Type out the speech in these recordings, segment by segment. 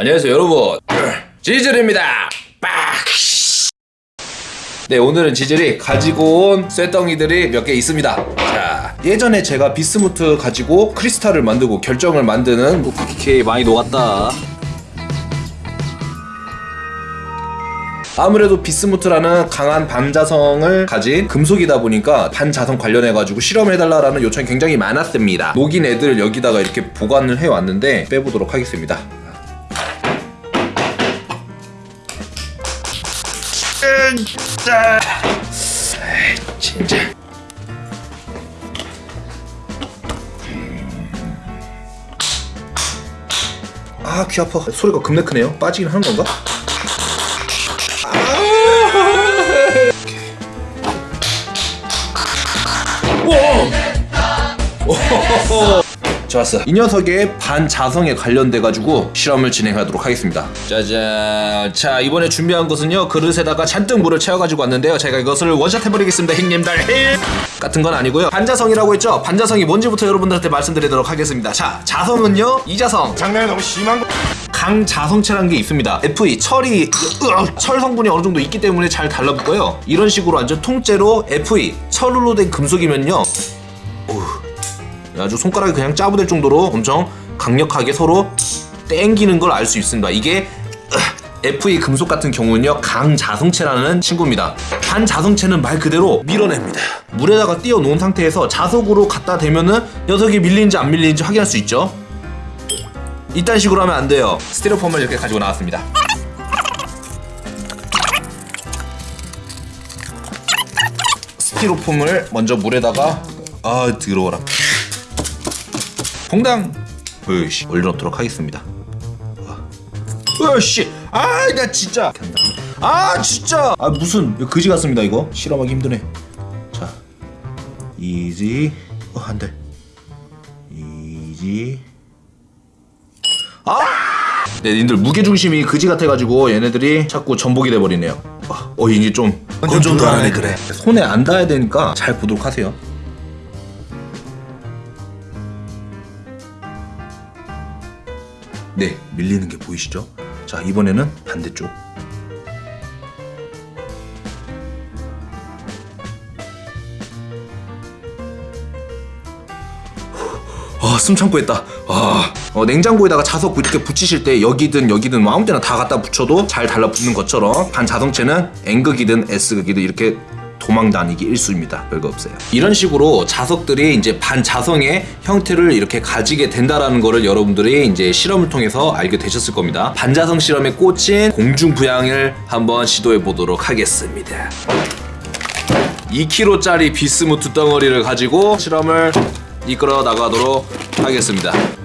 안녕하세요 여러분. 지즐입니다. 빡! 네 오늘은 지즐이 가지고 온 쇠덩이들이 몇 개 있습니다. 자 예전에 제가 비스무트 가지고 크리스탈을 만들고 결정을 만드는 오케이 많이 녹았다. 아무래도 비스무트라는 강한 반자성을 가진 금속이다 보니까 반자성 관련해가지고 실험을 해달라는 요청이 굉장히 많았습니다. 녹인 애들 여기다가 이렇게 보관을 해왔는데 빼보도록 하겠습니다 진짜. 진짜. 아 귀 아파. 소리가 겁나 크네요. 빠지긴 하는 건가? 좋았어. 이 녀석의 반자성에 관련돼가지고 실험을 진행하도록 하겠습니다. 짜잔. 자, 이번에 준비한 것은요, 그릇에다가 잔뜩 물을 채워가지고 왔는데요. 제가 이것을 원샷 해버리겠습니다, 형님들. 힐! 같은 건 아니고요. 반자성이라고 했죠? 반자성이 뭔지부터 여러분들한테 말씀드리도록 하겠습니다. 자, 자성은요, 이자성. 장난이 너무 심한 거. 강자성체라는 게 있습니다. Fe 철이 으, 철 성분이 어느 정도 있기 때문에 잘 달라붙고요. 이런 식으로 완전 통째로 Fe 철로 된 금속이면요. 아주 손가락이 그냥 짜부될 정도로 엄청 강력하게 서로 땡기는 걸 알 수 있습니다. 이게 으, Fe 금속 같은 경우는요 강자성체라는 친구입니다. 반자성체는 말 그대로 밀어냅니다. 물에다가 띄워 놓은 상태에서 자석으로 갖다 대면은 녀석이 밀리는지 안 밀리는지 확인할 수 있죠. 이딴 식으로 하면 안 돼요. 스티로폼을 이렇게 가지고 나왔습니다. 스티로폼을 먼저 물에다가 아 더러워라. 봉당 으씨 올려놓도록 하겠습니다. 으씨 아 나 진짜 아 진짜 아 무슨 그지 같습니다 이거 실험하기 힘드네. 자 이지 어 안돼 이지 아! 네, 님들 무게중심이 그지 같아가지고 얘네들이 자꾸 전복이 돼버리네요. 아, 어, 이제 좀 건조도 안 하네 그래. 손에 안 닿아야 되니까 잘 보도록 하세요. 네, 밀리는 게 보이시죠? 자, 이번에는 반대쪽. 아, 숨 참고 했다. 아, 어, 냉장고에다가 자석 이렇게 붙이실 때 여기든 여기든 뭐 아무 데나 다 갖다 붙여도 잘 달라붙는 것처럼 반자성체는 N극이든 S극이든 이렇게 도망 다니기 일수입니다. 별거 없어요. 이런 식으로 자석들이 이제 반자성의 형태를 이렇게 가지게 된다라는 거를 여러분들이 이제 실험을 통해서 알게 되셨을 겁니다. 반자성 실험에 꽂힌 공중부양을 한번 시도해 보도록 하겠습니다. 2kg짜리 비스무트 덩어리를 가지고 실험을 이끌어 나가도록 하겠습니다.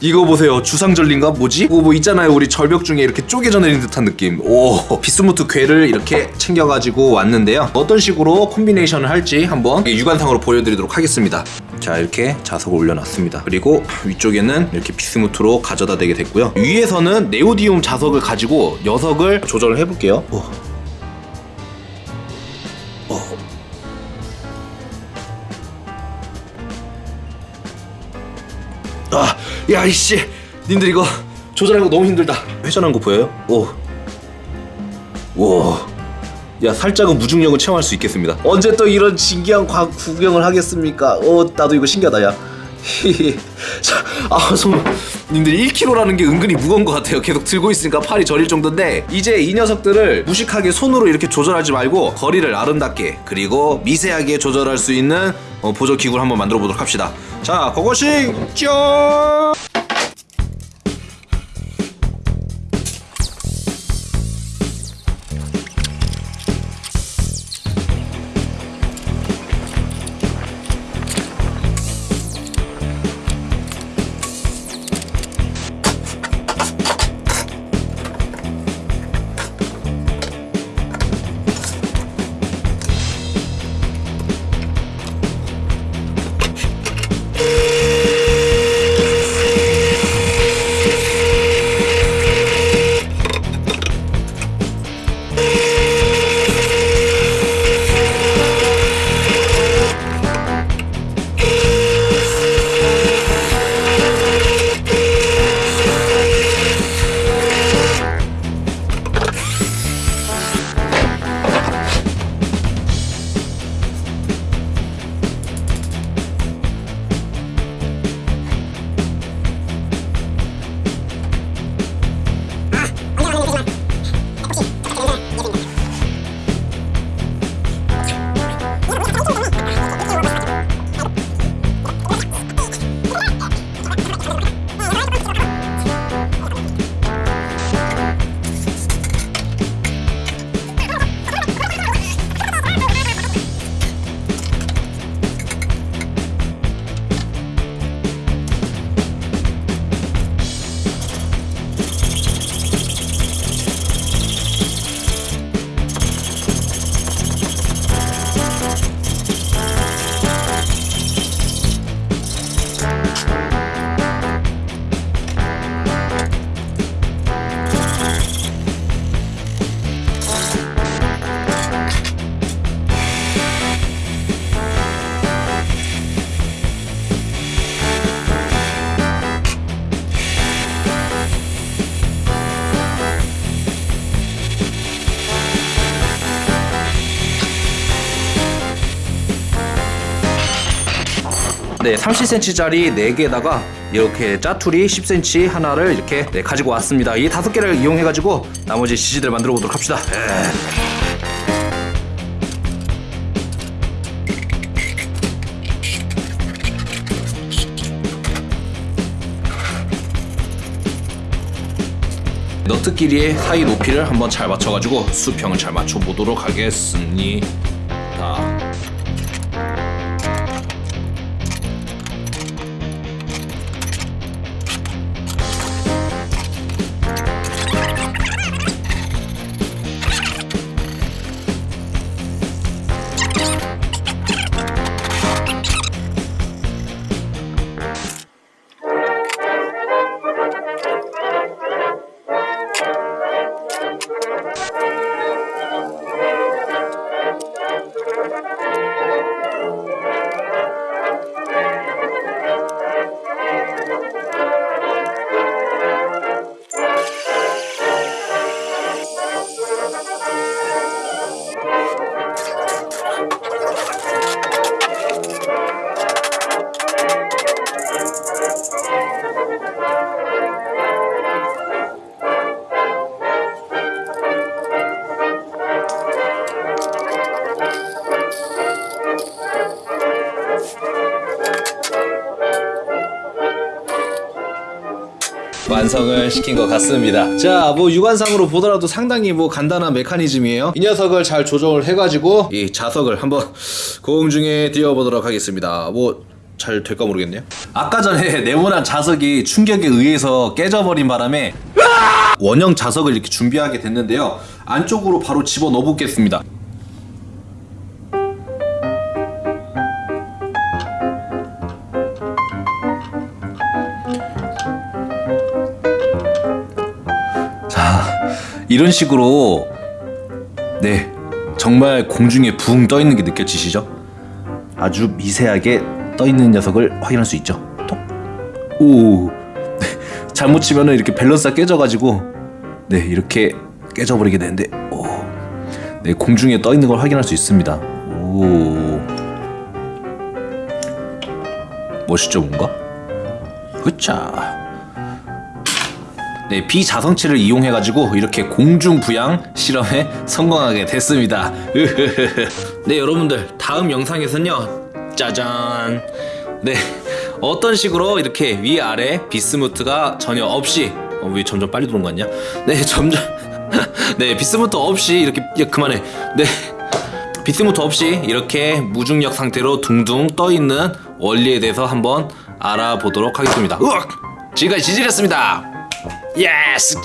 이거 보세요. 주상절린가 뭐지? 이거 뭐 있잖아요. 우리 절벽 중에 이렇게 쪼개져 내린 듯한 느낌. 오 비스무트 괴를 이렇게 챙겨가지고 왔는데요. 어떤 식으로 콤비네이션을 할지 한번 육안상으로 보여드리도록 하겠습니다. 자 이렇게 자석을 올려놨습니다. 그리고 위쪽에는 이렇게 비스무트로 가져다 대게 됐고요. 위에서는 네오디움 자석을 가지고 녀석을 조절을 해볼게요. 오. 야 이씨, 님들 이거 조절하는 거 너무 힘들다. 회전한 거 보여요? 오, 오, 야 살짝은 무중력을 체험할 수 있겠습니다. 언제 또 이런 신기한 과학 구경을 하겠습니까? 오, 나도 이거 신기하다, 야. 자, 아, 손. 님들 1kg라는 게 은근히 무거운 것 같아요. 계속 들고 있으니까 팔이 저릴 정도인데 이제 이 녀석들을 무식하게 손으로 이렇게 조절하지 말고 거리를 아름답게 그리고 미세하게 조절할 수 있는 어, 보조 기구를 한번 만들어 보도록 합시다. 자, 고고싱 짠! 네, 30cm짜리 4개에다가 이렇게 짜투리 10cm 하나를 이렇게 네, 가지고 왔습니다. 이 다섯 개를 이용해 가지고 나머지 지지들 만들어 보도록 합시다. 에. 너트끼리의 사이 높이를 한번 잘 맞춰가지고 수평을 잘 맞춰보도록 하겠습니다. 완성을 시킨 것 같습니다. 자, 뭐 육안상으로 보더라도 상당히 뭐 간단한 메커니즘이에요. 이 녀석을 잘 조정을 해가지고 이 자석을 한번 공중에 띄워보도록 하겠습니다. 뭐잘 될까 모르겠네요. 아까 전에 네모난 자석이 충격에 의해서 깨져버린 바람에 원형 자석을 이렇게 준비하게 됐는데요. 안쪽으로 바로 집어 넣어 보겠습니다. 이런 식으로 네 정말 공중에 붕 떠 있는 게 느껴지시죠? 아주 미세하게 떠 있는 녀석을 확인할 수 있죠. 톡. 오, 네, 잘못 치면은 이렇게 밸런스가 깨져가지고 네 이렇게 깨져버리게 되는데 오, 네 공중에 떠 있는 걸 확인할 수 있습니다. 오, 멋있죠 뭔가? 그차. 네, 비자성치를 이용해가지고 이렇게 공중 부양 실험에 성공하게 됐습니다. 네, 여러분들 다음 영상에서는요, 짜잔. 네, 어떤 식으로 이렇게 위 아래 비스무트가 전혀 없이 어, 왜 점점 빨리 들어온 거 같냐? 네, 점점 네 비스무트 없이 이렇게 야 그만해. 네. 비스무트 없이 이렇게 무중력 상태로 둥둥 떠 있는 원리에 대해서 한번 알아보도록 하겠습니다. 으악! 지금까지 지질이었습니다. 예스!